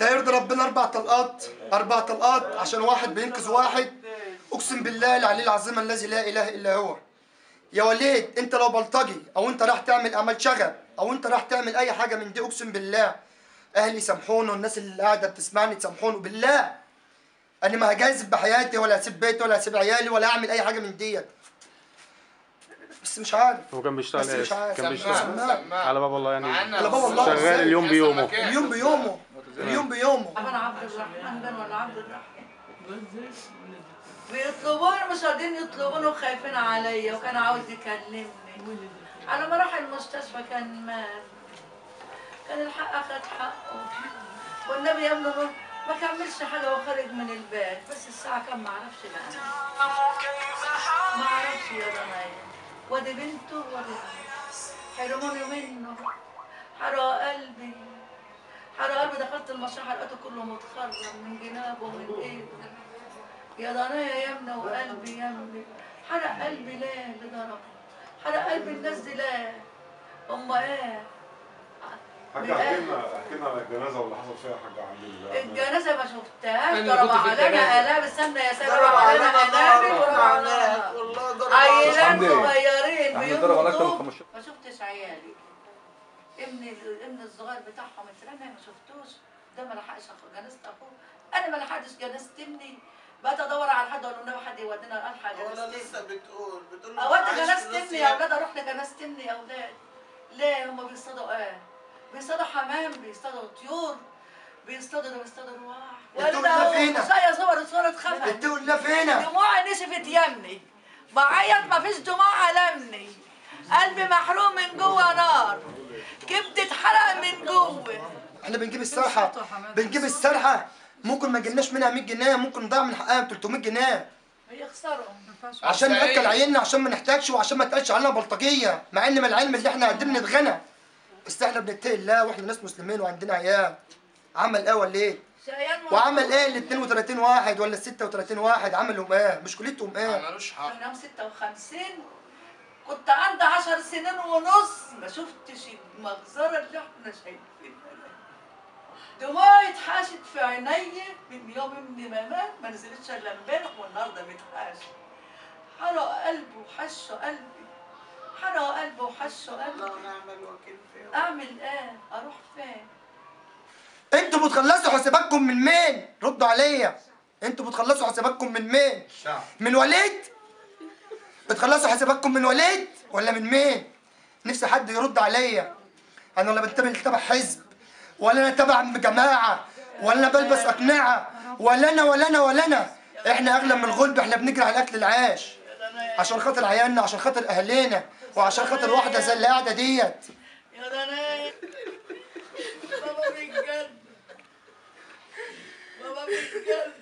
ده يرضي ربنا أربع طلقات أربع طلقات عشان واحد بينقذ واحد. أقسم بالله العلي العظيم الذي لا إله إلا هو. يا وليد أنت لو بلطجي أو أنت راح تعمل أعمال شغب أو أنت راح تعمل أي حاجة من دي أقسم بالله أهلي سامحوني والناس اللي قاعدة بتسمعني تسامحوني بالله. أنا ما هجازف بحياتي ولا هسيب بيتي ولا هسيب عيالي ولا اعمل أي حاجة من ديت. بس مش عارف. هو كان بيشتغل بس إيه؟ مش عارف. كان بيشتغل. على باب الله يعني على باب الله. شغال اليوم بيومه. اليوم بيومه. اليوم بيومه. عبد الرحمن بن ولا عبد الرحمن؟ بيطلبوني مش راضيين يطلبوني وخايفين عليا وكان عاوز يكلمني. على ما راح المستشفى كان مات كان الحق اخد حقه. والنبي يا ابني ما- كملش حاجة وخرج من البيت. بس الساعة كام؟ ما أعرفش بقى. ما أعرفش يا بنايا ودي بنته ودي حرموني منه حرق قلبي. المشرحة لقيته كله متخرم من جنابه ومن إيده. يا ضنايا يا ابني وقلبي يا ابني حرق قلبي ليه اللي ضربه حرق قلبي الناس دي ليه؟ هم إيه؟ حاجة أحكي لنا أحكي لنا على الجنازة واللي حصل فيها حاجة عند ال- الجنازة ما شفتهاش. ضرب علينا. آلاف استنى يا سيدي ضرب ضرب علينا وضرب وعناك علينا. والله ضرب حمدي. صغيرين ضرب 15 ما شفتش عيالي. ابني ابن الصغير بتاعهم اترمى ما شفتوش. ده ما لحقش أخو- جنازة اخوه أنا ما لحقتش جنازة ابني. بقيت ادور على حد أقول له حد يودينا الحق ولا جنازة لسه بتقول بتقول ابني اودي جنازة ابني يا أولاد أروح لجنازة ابني يا أولاد ليه؟ هم بيصطادوا إيه؟ بيصطادوا حمام بيصطادوا طيور بيصطادوا ده بيصطادوا رواح اللي فينا. صور صورة خفت اتقوا الله فينا. دموعي نشفت يمني. بعيط مفيش دموع ألمني قلبي محروق من جوه نار. كبدي اتحرق من إحنا بنجيب السرحه بنجيب السرحه ممكن ما جبناش منها 100 جنيه ممكن نضيع من حقها 300 جنيه. بيخسروا عشان نأكل عيالنا عشان ما نحتاجش وعشان ما تقالش علينا بلطجية. مع إن من العلم اللي إحنا قاعدين نتغنى بس إحنا بنتقي الله وإحنا ناس مسلمين وعندنا عيال. عمل إيه ولا إيه؟ شقيان وعمل إيه ال 32 واحد ولا ال 36 واحد؟ عملهم إيه؟ مشكلتهم إيه؟ ملوش حق. أنا يوم 56 كنت عندي 10 سنين ونص. ما شفتش المجزرة اللي إحنا شايفينها. دموعي اتحاشت في عيني من يوم ابني ما مات ما نزلتش إلا امبارح والنهاردة متحاشت حرق قلبي وحشه قلبي. حرق قلبي وحشه قلبي. الله ونعم الوكيل فيه أعمل إيه؟ أروح فين؟ أنتوا بتخلصوا حساباتكم من مين؟ ردوا عليا. أنتوا بتخلصوا حساباتكم من مين؟ الشعب. من وليد؟ بتخلصوا حساباتكم من وليد ولا من مين؟ نفسي حد يرد عليا. أنا ولا بنتمي لتبع حزب. ولا أنا تبع جماعة ولا بلبس أقنعة ولا أنا ولا أنا ولا انا إحنا أغلى من الغلب إحنا بنجري على أكل العيش. عشان خاطر عيالنا عشان خاطر اهالينا وعشان خاطر واحدة زي اللي قاعدة ديت. يا دنايا بابا بيتجد بابا بيتجد